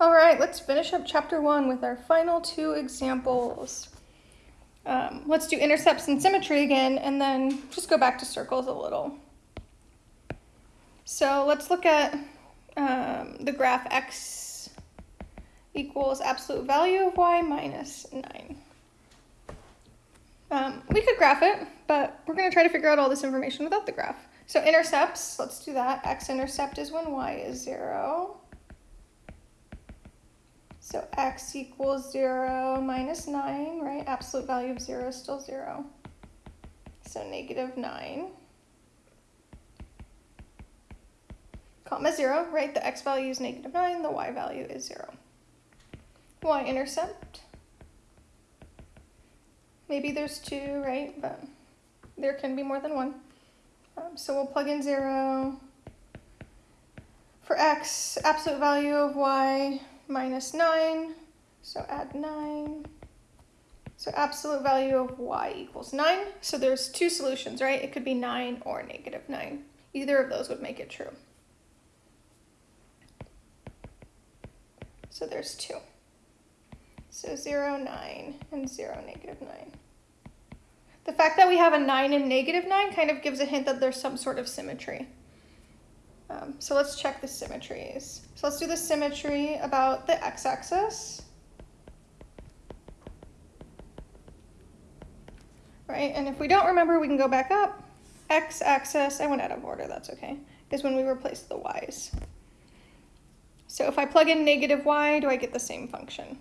All right, let's finish up chapter one with our final two examples. Um, let's do intercepts and symmetry again, and then just go back to circles a little. So let's look at um, the graph x equals absolute value of y minus 9. Um, we could graph it, but we're going to try to figure out all this information without the graph. So intercepts, let's do that. x-intercept is when y is 0. So x equals 0 minus 9, right? Absolute value of 0 is still 0. So negative 9. Comma 0, right? The x value is negative 9, the y value is 0. y-intercept. Maybe there's 2, right? But there can be more than one. Um, so we'll plug in 0. For x, absolute value of y minus 9, so add 9. So absolute value of y equals 9. So there's two solutions, right? It could be 9 or negative 9. Either of those would make it true. So there's 2. So 0, 9, and 0, negative 9. The fact that we have a 9 and negative 9 kind of gives a hint that there's some sort of symmetry. Um, so let's check the symmetries. So let's do the symmetry about the x-axis. Right, and if we don't remember, we can go back up. X-axis, I went out of order, that's okay, is when we replace the y's. So if I plug in negative y, do I get the same function?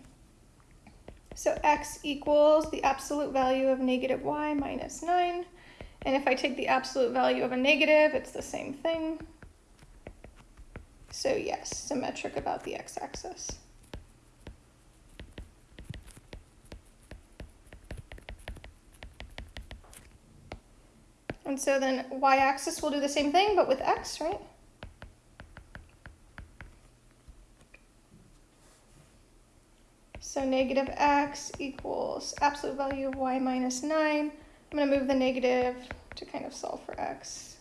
So x equals the absolute value of negative y minus 9. And if I take the absolute value of a negative, it's the same thing. So yes, symmetric about the x-axis. And so then y-axis will do the same thing, but with x, right? So negative x equals absolute value of y minus 9. I'm going to move the negative to kind of solve for x.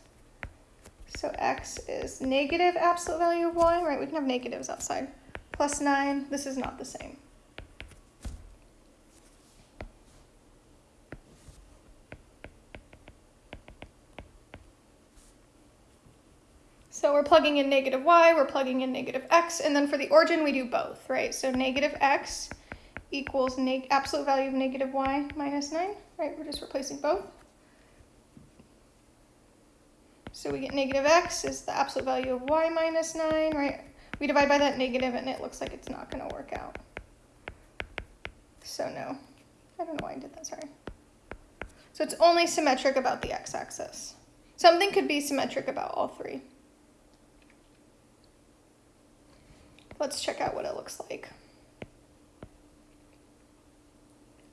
So x is negative absolute value of y, right? We can have negatives outside. Plus 9, this is not the same. So we're plugging in negative y, we're plugging in negative x, and then for the origin we do both, right? So negative x equals absolute value of negative y minus 9, right? We're just replacing both. So we get negative x is the absolute value of y minus 9, right? We divide by that negative and it looks like it's not going to work out. So no. I don't know why I did that, sorry. So it's only symmetric about the x-axis. Something could be symmetric about all three. Let's check out what it looks like.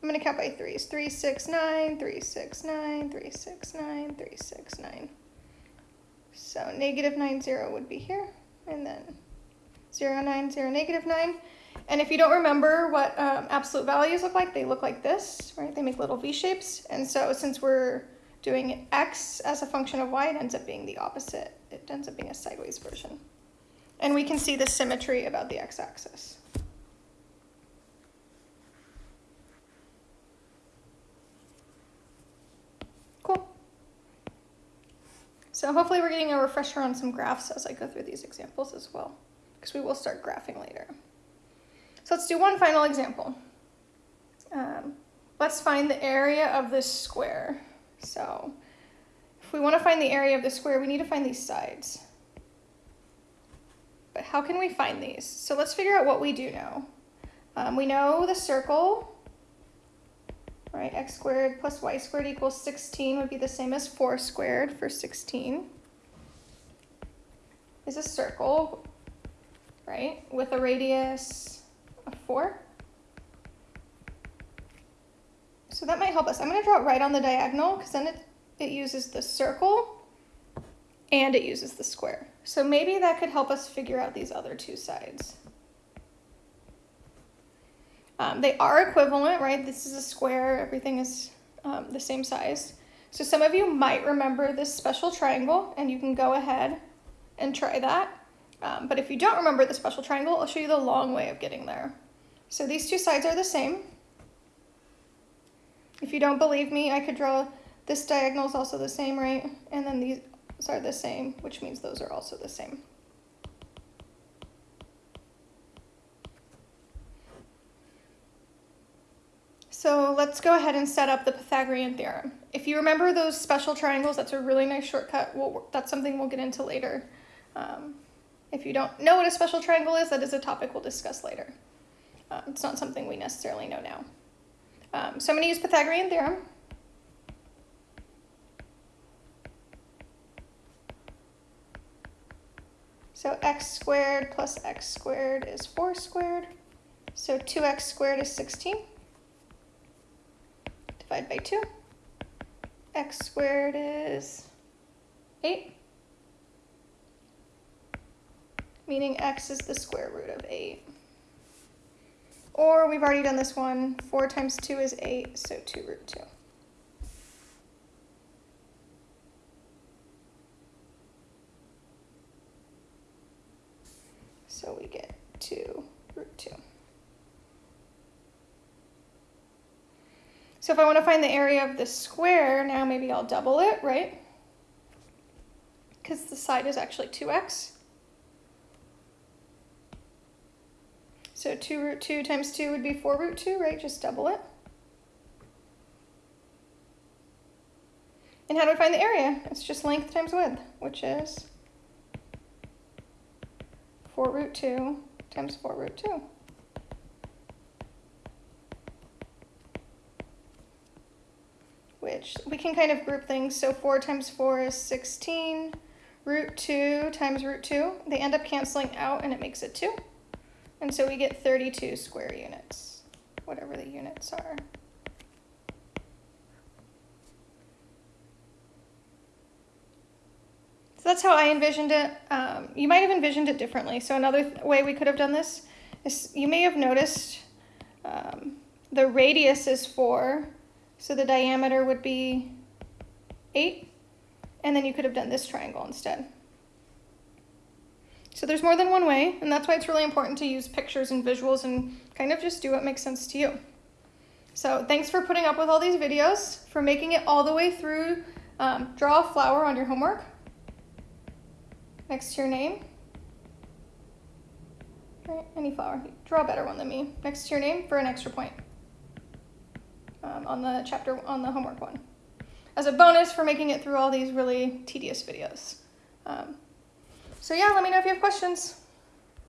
I'm going to count by threes. 3, 6, 9, 3, 6, 9, 3, 6, 9, 3, 6, 9. So negative 9, 0 would be here, and then 0, 9, 0, negative 9. And if you don't remember what um, absolute values look like, they look like this, right? They make little V shapes. And so since we're doing x as a function of y, it ends up being the opposite. It ends up being a sideways version. And we can see the symmetry about the x-axis. So hopefully we're getting a refresher on some graphs as I go through these examples as well, because we will start graphing later. So let's do one final example. Um, let's find the area of this square. So if we want to find the area of the square, we need to find these sides. But how can we find these? So let's figure out what we do know. Um, we know the circle right? x squared plus y squared equals 16 would be the same as 4 squared for 16 is a circle, right, with a radius of 4. So that might help us. I'm going to draw it right on the diagonal because then it, it uses the circle and it uses the square. So maybe that could help us figure out these other two sides. Um, they are equivalent, right? This is a square, everything is um, the same size. So some of you might remember this special triangle and you can go ahead and try that. Um, but if you don't remember the special triangle, I'll show you the long way of getting there. So these two sides are the same. If you don't believe me, I could draw this diagonal is also the same, right? And then these are the same, which means those are also the same. So let's go ahead and set up the Pythagorean theorem. If you remember those special triangles, that's a really nice shortcut. We'll, that's something we'll get into later. Um, if you don't know what a special triangle is, that is a topic we'll discuss later. Um, it's not something we necessarily know now. Um, so I'm going to use Pythagorean theorem. So x squared plus x squared is 4 squared. So 2x squared is 16. Divide by 2. x squared is 8. Meaning x is the square root of 8. Or we've already done this one. 4 times 2 is 8, so 2 root 2. So we get 2 root 2. So if I want to find the area of the square, now maybe I'll double it, right? Because the side is actually 2x. So 2 root 2 times 2 would be 4 root 2, right? Just double it. And how do I find the area? It's just length times width, which is 4 root 2 times 4 root 2. Which we can kind of group things. So 4 times 4 is 16. Root 2 times root 2. They end up canceling out and it makes it 2. And so we get 32 square units, whatever the units are. So that's how I envisioned it. Um, you might have envisioned it differently. So another way we could have done this is you may have noticed um, the radius is 4, so the diameter would be 8, and then you could have done this triangle instead. So there's more than one way, and that's why it's really important to use pictures and visuals and kind of just do what makes sense to you. So thanks for putting up with all these videos, for making it all the way through. Um, draw a flower on your homework next to your name. Right, any flower. Draw a better one than me. Next to your name for an extra point um, on the chapter, on the homework one. As a bonus for making it through all these really tedious videos. Um, so yeah, let me know if you have questions.